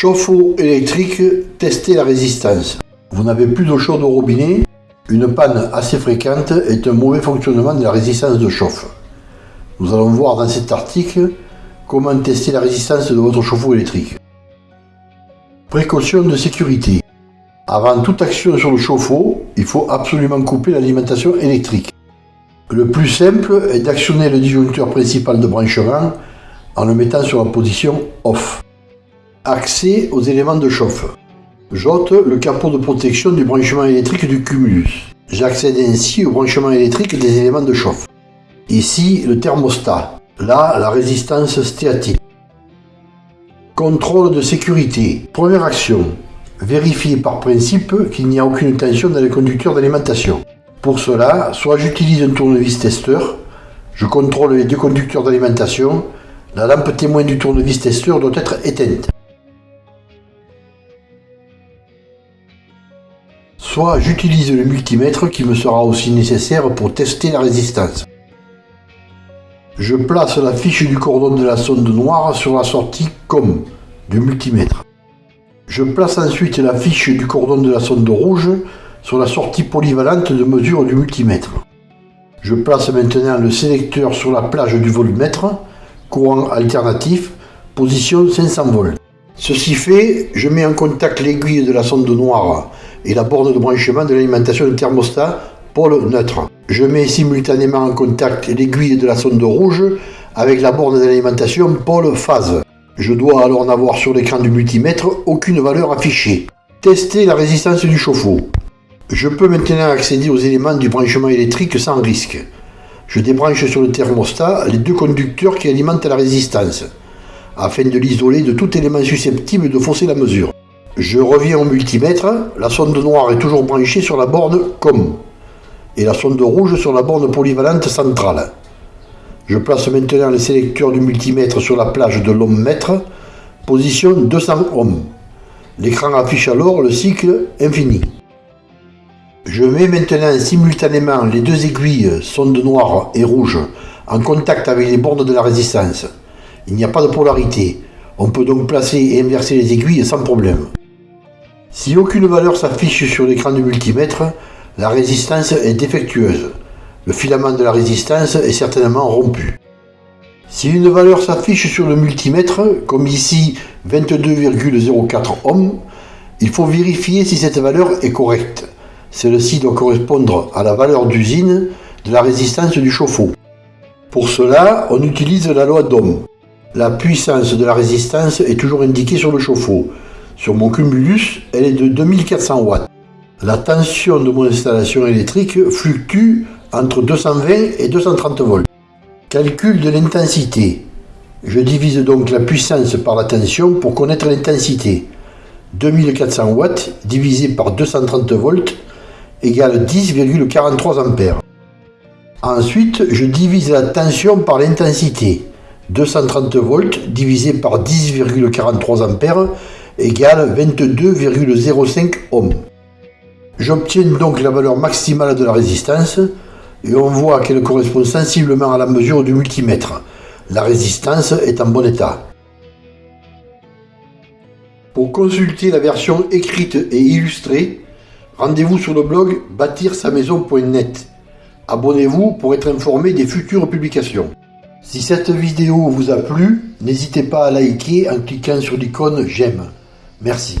Chauffe-eau électrique, testez la résistance. Vous n'avez plus d'eau chaude au robinet Une panne assez fréquente est un mauvais fonctionnement de la résistance de chauffe. Nous allons voir dans cet article comment tester la résistance de votre chauffe-eau électrique. Précaution de sécurité. Avant toute action sur le chauffe-eau, il faut absolument couper l'alimentation électrique. Le plus simple est d'actionner le disjoncteur principal de branchement en le mettant sur la position OFF. Accès aux éléments de chauffe. J'ôte le capot de protection du branchement électrique du cumulus. J'accède ainsi au branchement électrique des éléments de chauffe. Ici, le thermostat. Là, la résistance stéatique. Contrôle de sécurité. Première action. Vérifier par principe qu'il n'y a aucune tension dans les conducteurs d'alimentation. Pour cela, soit j'utilise un tournevis testeur, je contrôle les deux conducteurs d'alimentation, la lampe témoin du tournevis testeur doit être éteinte. Soit j'utilise le multimètre qui me sera aussi nécessaire pour tester la résistance. Je place la fiche du cordon de la sonde noire sur la sortie COM du multimètre. Je place ensuite la fiche du cordon de la sonde rouge sur la sortie polyvalente de mesure du multimètre. Je place maintenant le sélecteur sur la plage du volumètre, courant alternatif, position 500 volts. Ceci fait, je mets en contact l'aiguille de la sonde noire et la borne de branchement de l'alimentation du thermostat pôle neutre. Je mets simultanément en contact l'aiguille de la sonde rouge avec la borne d'alimentation pôle phase. Je dois alors n'avoir sur l'écran du multimètre aucune valeur affichée. Tester la résistance du chauffe-eau. Je peux maintenant accéder aux éléments du branchement électrique sans risque. Je débranche sur le thermostat les deux conducteurs qui alimentent la résistance, afin de l'isoler de tout élément susceptible de fausser la mesure. Je reviens au multimètre, la sonde noire est toujours branchée sur la borne COM, et la sonde rouge sur la borne polyvalente centrale. Je place maintenant le sélecteur du multimètre sur la plage de l'ohm-mètre, position 200 ohms. L'écran affiche alors le cycle infini. Je mets maintenant simultanément les deux aiguilles sonde noire et rouge en contact avec les bornes de la résistance. Il n'y a pas de polarité. On peut donc placer et inverser les aiguilles sans problème. Si aucune valeur s'affiche sur l'écran du multimètre, la résistance est défectueuse le filament de la résistance est certainement rompu. Si une valeur s'affiche sur le multimètre, comme ici 22,04 ohms, il faut vérifier si cette valeur est correcte. Celle-ci doit correspondre à la valeur d'usine de la résistance du chauffe-eau. Pour cela, on utilise la loi d'Ohm. La puissance de la résistance est toujours indiquée sur le chauffe-eau. Sur mon cumulus, elle est de 2400 watts. La tension de mon installation électrique fluctue entre 220 et 230 volts. Calcul de l'intensité. Je divise donc la puissance par la tension pour connaître l'intensité. 2400 watts divisé par 230 volts égale 10,43 ampères. Ensuite, je divise la tension par l'intensité. 230 volts divisé par 10,43 ampères égale 22,05 ohms. J'obtiens donc la valeur maximale de la résistance et on voit qu'elle correspond sensiblement à la mesure du multimètre. La résistance est en bon état. Pour consulter la version écrite et illustrée, rendez-vous sur le blog bâtir-sa-maison.net. Abonnez-vous pour être informé des futures publications. Si cette vidéo vous a plu, n'hésitez pas à liker en cliquant sur l'icône j'aime. Merci.